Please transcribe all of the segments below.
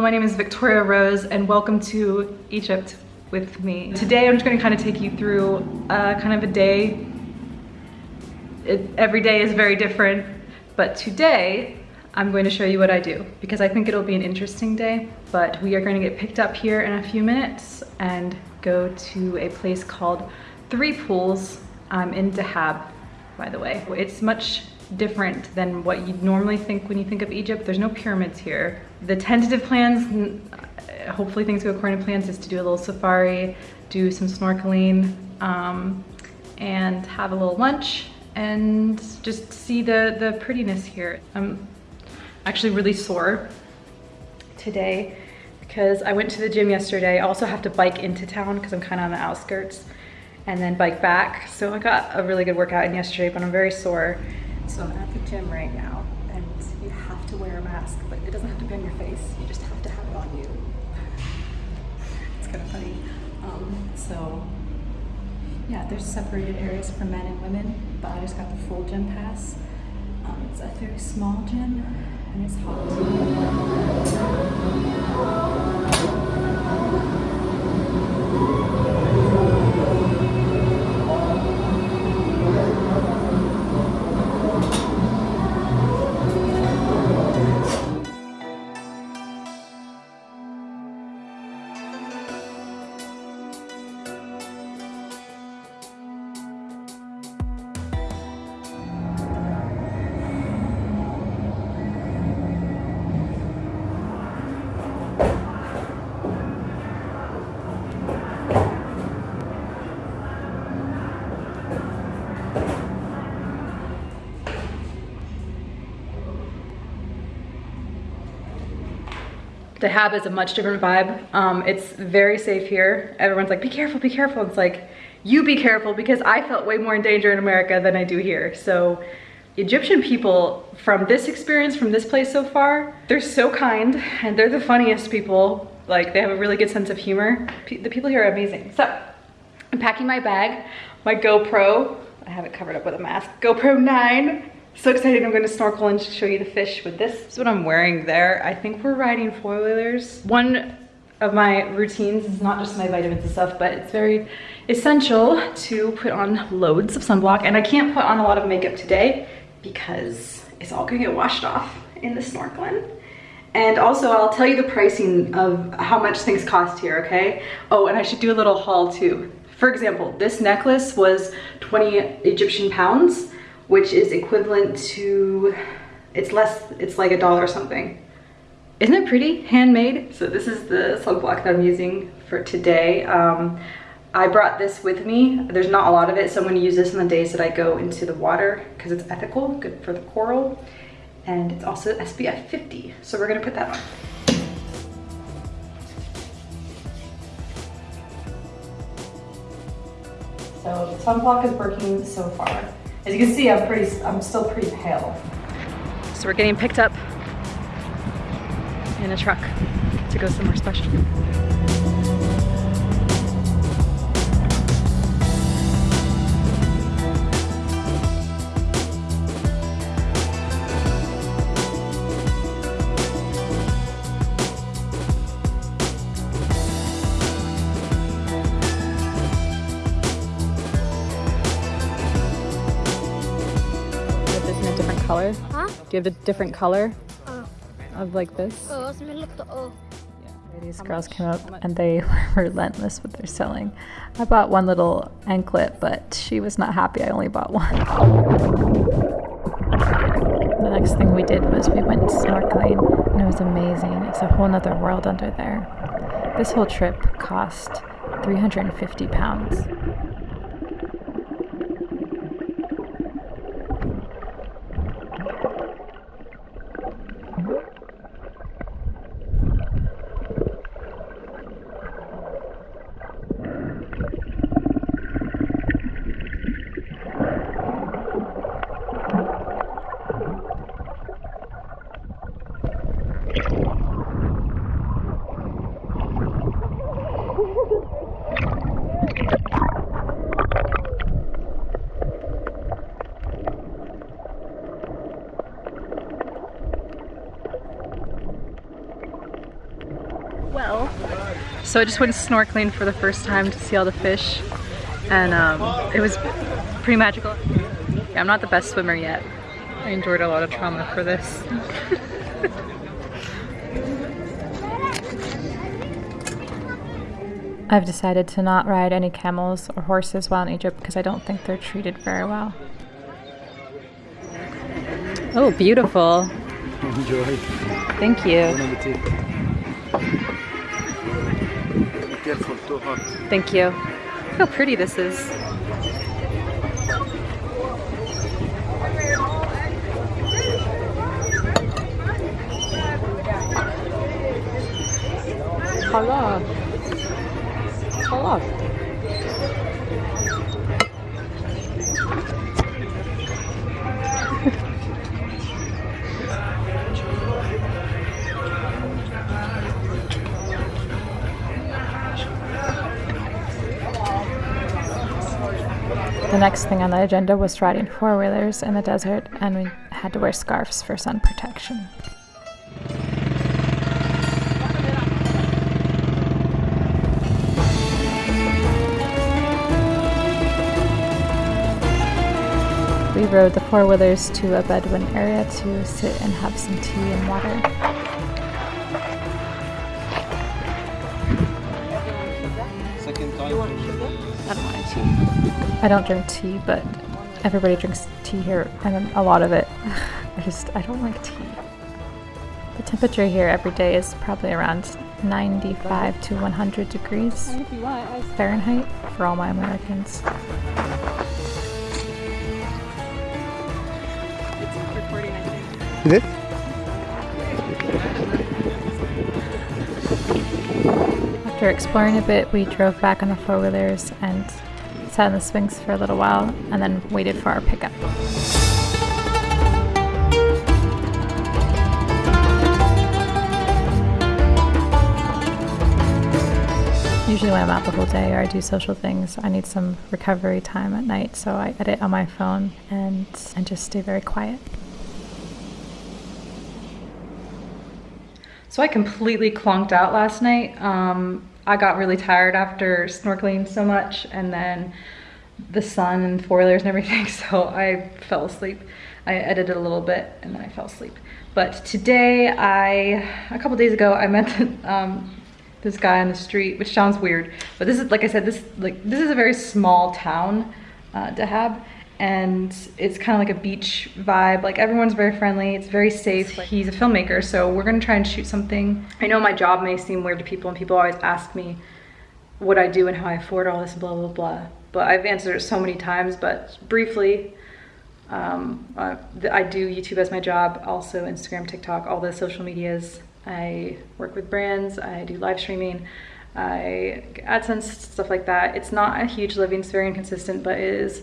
My name is Victoria Rose and welcome to Egypt with me. Today I'm just gonna kind of take you through kind of a day. It, every day is very different, but today I'm going to show you what I do because I think it'll be an interesting day, but we are going to get picked up here in a few minutes and go to a place called Three Pools. I'm in Dahab, by the way. It's much different than what you normally think when you think of Egypt. There's no pyramids here. The tentative plans, hopefully things go according to plans, is to do a little safari, do some snorkeling, um, and have a little lunch and just see the, the prettiness here. I'm actually really sore today because I went to the gym yesterday. I also have to bike into town because I'm kind of on the outskirts and then bike back. So I got a really good workout in yesterday, but I'm very sore. So I'm at the gym right now and you have to wear a mask, but it doesn't have to be on your face. You just have to have it on you. It's kind of funny. Um, so yeah, there's separated areas for men and women, but I just got the full gym pass. Um, it's a very small gym and it's hot. Dahab is a much different vibe. Um, it's very safe here. Everyone's like, be careful, be careful. It's like, you be careful because I felt way more in danger in America than I do here. So Egyptian people from this experience, from this place so far, they're so kind and they're the funniest people. Like they have a really good sense of humor. P the people here are amazing. So I'm packing my bag, my GoPro, I have it covered up with a mask, GoPro 9, so excited I'm going to snorkel and show you the fish with this. This is what I'm wearing there. I think we're riding four-wheelers. One of my routines is not just my vitamins and stuff, but it's very essential to put on loads of sunblock. And I can't put on a lot of makeup today because it's all gonna get washed off in the snorkeling. And also I'll tell you the pricing of how much things cost here, okay? Oh, and I should do a little haul too. For example, this necklace was 20 Egyptian pounds which is equivalent to, it's less, it's like a dollar something. Isn't it pretty? Handmade. So this is the sunblock that I'm using for today. Um, I brought this with me. There's not a lot of it, so I'm gonna use this on the days that I go into the water because it's ethical, good for the coral. And it's also SPF 50. So we're gonna put that on. So the sunblock is working so far. As you can see, I'm pretty, I'm still pretty pale. So we're getting picked up in a truck to go somewhere special. Color? Huh? Do you have a different color oh. of like this? Oh, these girls came up and they were relentless with their selling. I bought one little anklet, but she was not happy I only bought one. The next thing we did was we went snorkeling and it was amazing. It's a whole nother world under there. This whole trip cost 350 pounds. So I just went snorkeling for the first time to see all the fish and um, it was pretty magical. Yeah, I'm not the best swimmer yet. I endured a lot of trauma for this. I've decided to not ride any camels or horses while in Egypt because I don't think they're treated very well. Oh, beautiful. Enjoy. Thank you. Careful, too. Thank you. Look how pretty this is. Halal. Halal. Next thing on the agenda was riding four wheelers in the desert, and we had to wear scarves for sun protection. We rode the four wheelers to a Bedouin area to sit and have some tea and water. Second time. I don't want tea. I don't drink tea, but everybody drinks tea here, and a lot of it. I just, I don't like tea. The temperature here every day is probably around 95 to 100 degrees Fahrenheit for all my Americans. recording, I think. Is it? After exploring a bit, we drove back on the four wheelers and sat in the swings for a little while and then waited for our pickup. Usually, when I'm out the whole day or I do social things, I need some recovery time at night, so I edit on my phone and, and just stay very quiet. So I completely clonked out last night. Um, I got really tired after snorkeling so much and then the sun and four wheelers and everything, so I fell asleep. I edited a little bit and then I fell asleep. But today, I, a couple days ago, I met um, this guy on the street, which sounds weird, but this is, like I said, this like this is a very small town, uh, Dahab, and it's kind of like a beach vibe. Like everyone's very friendly. It's very safe. Like, he's a filmmaker, so we're gonna try and shoot something. I know my job may seem weird to people, and people always ask me what I do and how I afford all this, blah blah blah. But I've answered it so many times. But briefly, um, uh, I do YouTube as my job, also Instagram, TikTok, all the social medias. I work with brands. I do live streaming. I AdSense stuff like that. It's not a huge living. It's very inconsistent, but it is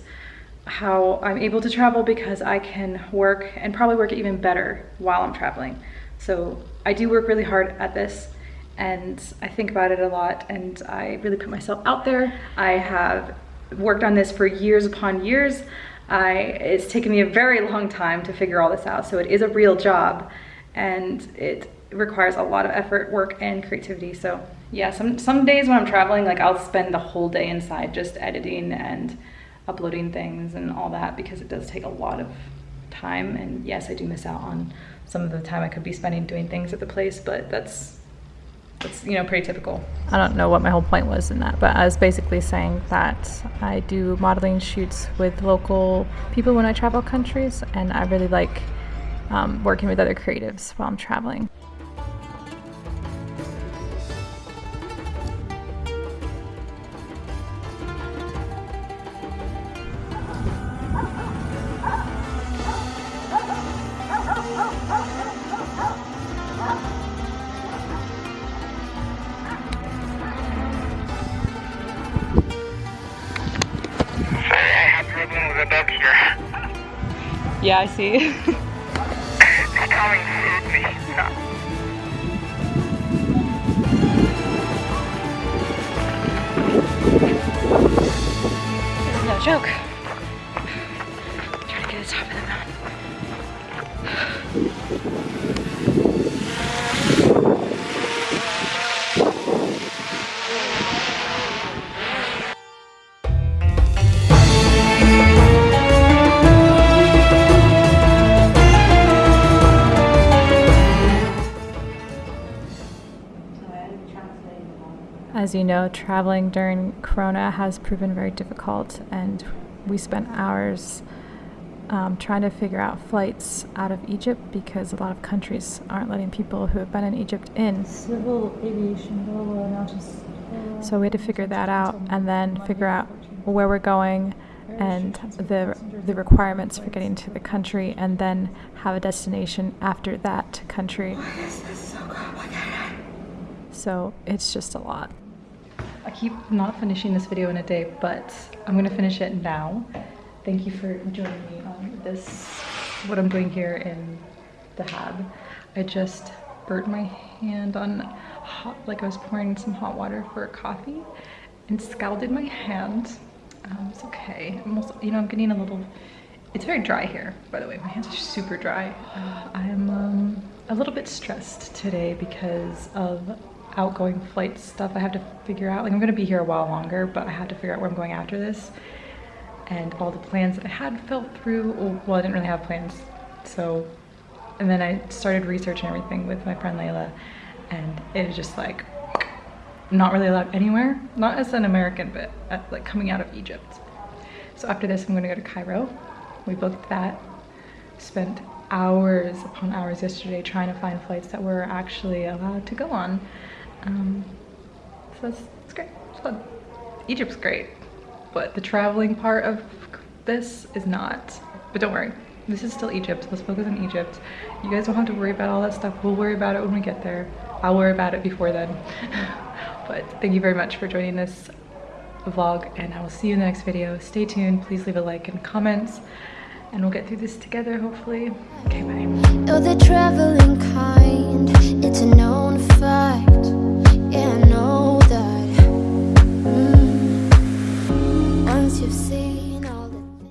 how I'm able to travel because I can work and probably work even better while I'm traveling. So I do work really hard at this and I think about it a lot and I really put myself out there. I have worked on this for years upon years. I, it's taken me a very long time to figure all this out. So it is a real job and it requires a lot of effort, work, and creativity. So yeah, some, some days when I'm traveling, like I'll spend the whole day inside just editing and uploading things and all that because it does take a lot of time. And yes, I do miss out on some of the time I could be spending doing things at the place, but that's, that's, you know, pretty typical. I don't know what my whole point was in that, but I was basically saying that I do modeling shoots with local people when I travel countries, and I really like um, working with other creatives while I'm traveling. Yeah, I see. It's coming hit me. Yeah. no joke. Trying to get to the top of the mountain. As you know, traveling during Corona has proven very difficult, and we spent hours um, trying to figure out flights out of Egypt because a lot of countries aren't letting people who have been in Egypt in. Just. So we had to figure that out and then figure out where we're going and the the requirements for getting to the country and then have a destination after that country. So it's just a lot. Keep not finishing this video in a day, but I'm gonna finish it now. Thank you for joining me on this, what I'm doing here in Dahab. I just burnt my hand on hot, like I was pouring some hot water for coffee and scalded my hand. Um, it's okay. I'm also, you know, I'm getting a little, it's very dry here, by the way. My hands are super dry. Uh, I am um, a little bit stressed today because of outgoing flight stuff I have to figure out. Like I'm gonna be here a while longer, but I have to figure out where I'm going after this. And all the plans that I had fell through. Well, I didn't really have plans. So, and then I started researching everything with my friend Layla. And it was just like, not really allowed anywhere. Not as an American, but uh, like coming out of Egypt. So after this, I'm gonna go to Cairo. We booked that. Spent hours upon hours yesterday trying to find flights that were actually allowed to go on. Um, so it's, it's great. It's fun. Egypt's great, but the traveling part of this is not. But don't worry, this is still Egypt. Let's focus on Egypt. You guys don't have to worry about all that stuff. We'll worry about it when we get there. I'll worry about it before then. but thank you very much for joining this vlog, and I will see you in the next video. Stay tuned. Please leave a like and comments, and we'll get through this together, hopefully. Okay, bye. You're the traveling kind, it's a known fact. I